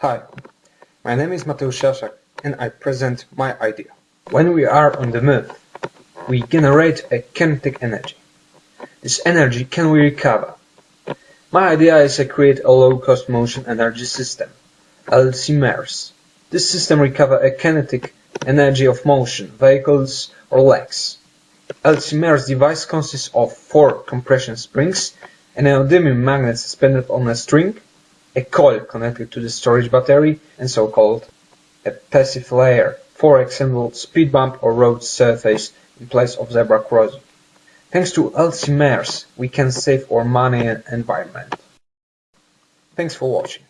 Hi, my name is Mateusz Jaszak and I present my idea. When we are on the moon, we generate a kinetic energy. This energy can we recover? My idea is to create a low-cost motion energy system, LC-MERS. This system recover a kinetic energy of motion, vehicles or legs. LC-MERS device consists of four compression springs, an neodymium magnet suspended on a string, a coil connected to the storage battery, and so-called a passive layer, for example speed bump or road surface in place of zebra crossing. Thanks to LC-MERS, we can save our money and environment. Thanks for watching.